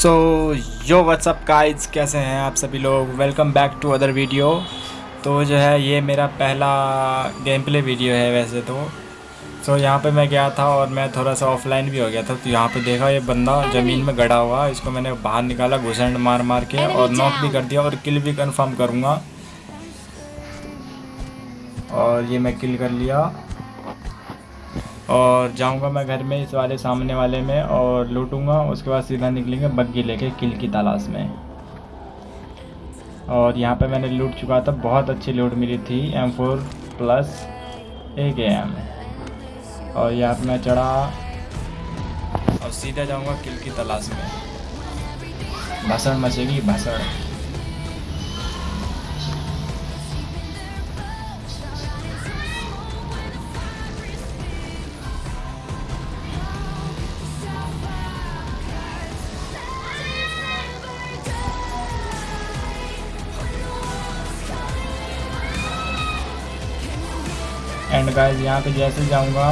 सो यो WhatsApp guys कैसे हैं आप सभी लोग? Welcome back to other video तो जो है ये मेरा पहला गेम प्ले वीडियो है वैसे तो। सो so, यहाँ पे मैं गया था और मैं थोड़ा सा ऑफलाइन भी हो गया था। तो यहाँ पे देखा ये बंदा ज़मीन में गड़ा हुआ इसको मैंने बाहर निकाला घुसंड मार मार के और नॉक भी कर दिया और किल भी कन्फर्म करूँगा। और ये मैं किल कर लिया। और जाऊँगा मैं घर में इस वाले सामने वाले में और लूटूँगा, उसके बाद सीधा निकलेंगे बग्गी लेके किल की तलाश में। और यहाँ पे मैंने लूट चुका था, बहुत अच्छी लूट मिली थी एम फोर प्लस एक एम और यहाँ पे मैं चढ़ा और सीधा जाऊँगा किल की तलाश में। भसड़ मचेगी, भसड़। एंड गाइस यहाँ पे जैसे जाऊँगा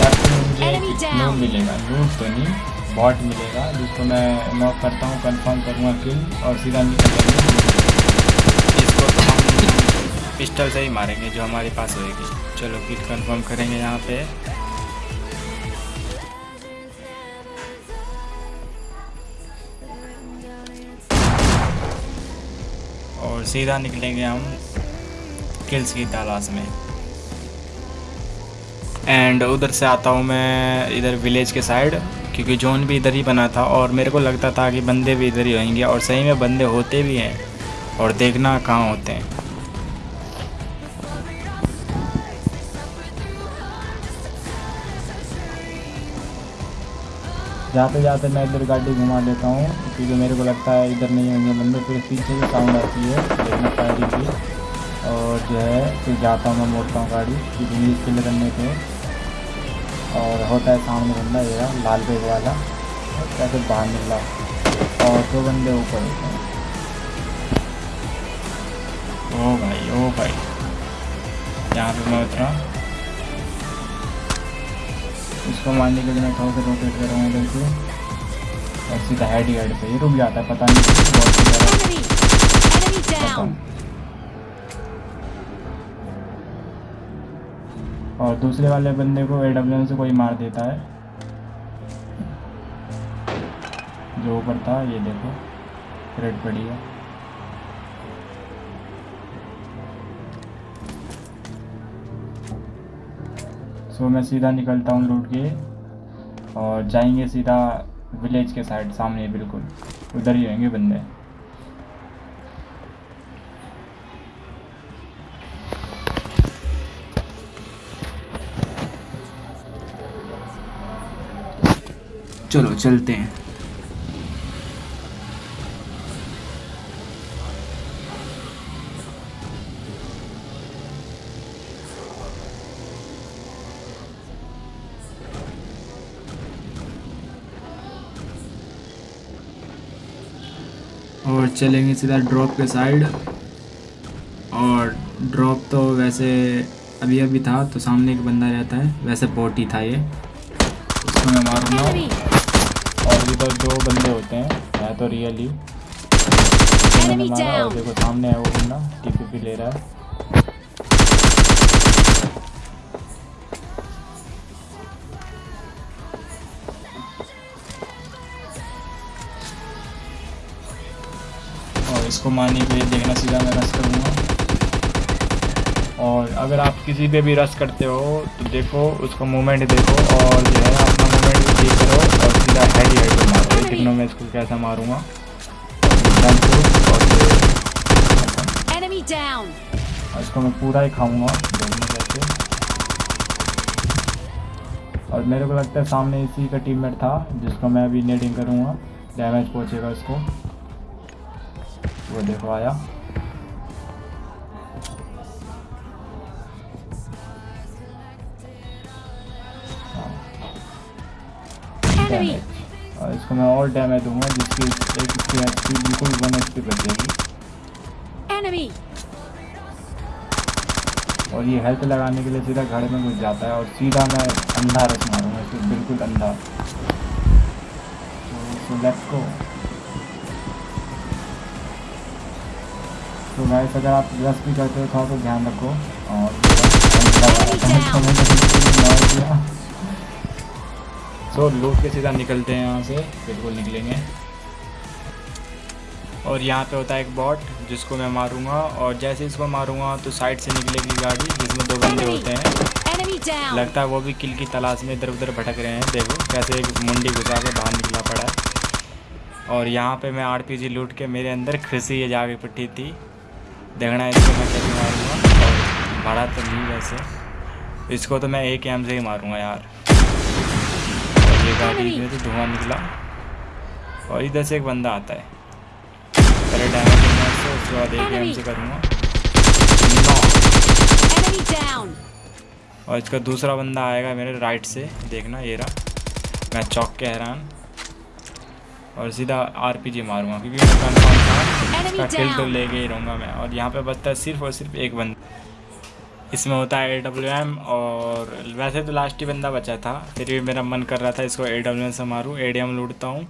लेफ़्ट में मुझे नूट मिलेगा। नूट तो नहीं बॉट मिलेगा जिसको मैं नॉक करता हूँ कंफर्म करूँगा किल और सीधा निकल जाएँगे इसको तो हम पिस्टल से ही मारेंगे जो हमारे पास होएगी। चलो किल कंफर्म करेंगे यहाँ पे। और सीधा निकलेंगे हम किल्स की तलाश में। एंड उधर से आता हूँ मैं इधर विलेज के साइड क्योंकि जोन भी इधर ही बना था और मेरे को लगता था कि बंदे भी इधर ही होंगे और सही में बंदे होते भी हैं और देखना कहाँ होते हैं। जाते जाते मैं इधर गाड़ी घुमा लेता हूँ, क्योंकि मेरे को लगता है इधर नहीं होंगे बंदे, फिर पीछे से साउंड आती है, देखना की और जो है फिर जाता हूँ मैं मोड़ता हूँ गाड़ी न्यूज़ किल करने के और होता है सामने बंदा ये लाल बेग वाला कैसे बाहर निकला। और दो बंदे ऊपर। ओ भाई ओ भाई। यहाँ पे मैं उतरा। इसको मारने के लिए मैं थोड़ा सा रोटेट कर रहा हूँ इधर से और सीधा हेड हेड पे। ये रुक जाता है पता नहीं। और दूसरे वाले बंदे को ए डब्ल्यू से कोई मार देता है। जो ऊपर था, ये देखो रेड पड़ी है। सो मैं सीधा निकलता हूँ लूट के, और जाएँगे सीधा विलेज के साइड सामने, बिल्कुल। उधर ही रहेंगे बंदे। चलो, चलते हैं। और चलेंगे सीधा ड्रॉप के साइड और ड्रॉप तो वैसे अभी अभी था तो सामने एक बंदा रहता है, वैसे बोट ही था ये। इसको मैं मारूँगा। और भी तो दो बंदे होते हैं है तो रियली और देखो सामने है वो बंदा टीपीपी ले रहा है। और इसको मारने के लिए देखना सीधा मैं रस करूँगा। और अगर आप किसी पे भी रस करते हो तो देखो उसका मूवमेंट देखो और जो है अपना मूवमेंट ठीक करो और सीधा हेड हेड पे मारो देखना मैं इसको कैसा मारूँगा? और इसको मैं पूरा ही खाऊँगा। और मेरे को लगता है सामने इसी का टीममेट था जिसको मैं अभी नेटिंग करूँगा। डैमेज पहुँचेगा इसको। वो देखो आया। डैमेज और इसको मैं और डैमेज दूँगा जिसकी एक इसकी एचपी बिल्कुल वन एचपी बच जाएगी और ये हेल्थ लगाने के लिए सीधा घर में घुस जाता है और सीधा मैं अंधा रस मारूँगा इसको बिल्कुल अंधा। तो लेट्स गो तो गाइस अगर आप रस भी करते हो तो ध्यान रखो और सो लूट के सीधा निकलते हैं यहाँ से बिल्कुल निकलेंगे। और यहाँ पे होता है एक बॉट जिसको मैं मारूँगा और जैसे इसको मारूँगा तो साइड से निकलेगी गाड़ी जिसमें दो बंदे होते हैं। लगता है वो भी किल की तलाश में इधर उधर भटक रहे हैं देखो कैसे एक मुंडी घुसा के बाहर निकला पड़ा है। और यहाँ पे मैं आर पी लूट के मेरे अंदर खिसी जाके पिट्टी थी। देखना इसको मैं कैसे मारूँगा। मारा तो नहीं वैसे। इसको तो मैं एक एम से ही मारूँगा यार। ये गाड़ी में तो धुआँ निकला। और इधर से एक बंदा आता है। पहले डैमेज है उसके बाद एक एम से करूँगा। और इसका दूसरा बंदा आएगा मेरे राइट से। देखना ये रहा। मैं चौक के हैरान। और सीधा आरपीजी मारूँगा क्योंकि मैं कन्फर्म था। इसका किल तो लेके ही रहूँगा मैं। और यहाँ पे बचता है सिर्फ़ और सिर्फ़ एक बंदा। इसमें होता है ए डब्ल्यू एम और वैसे तो लास्ट ही बंदा बचा था फिर भी मेरा मन कर रहा था इसको ए डब्ल्यू एम से मारूँ ए डी एम लूटता हूँ।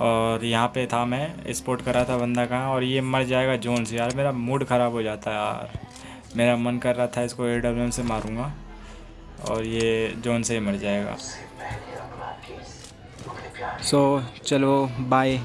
और यहाँ पे था मैं स्पोर्ट कर रहा था बंदा कहाँ और ये मर जाएगा जोन से यार मेरा मूड ख़राब हो जाता है यार। मेरा मन कर रहा था इसको ए डब्ल्यू एम से मारूँगा और ये जोन से ही मर जाएगा। सो so, चलो बाय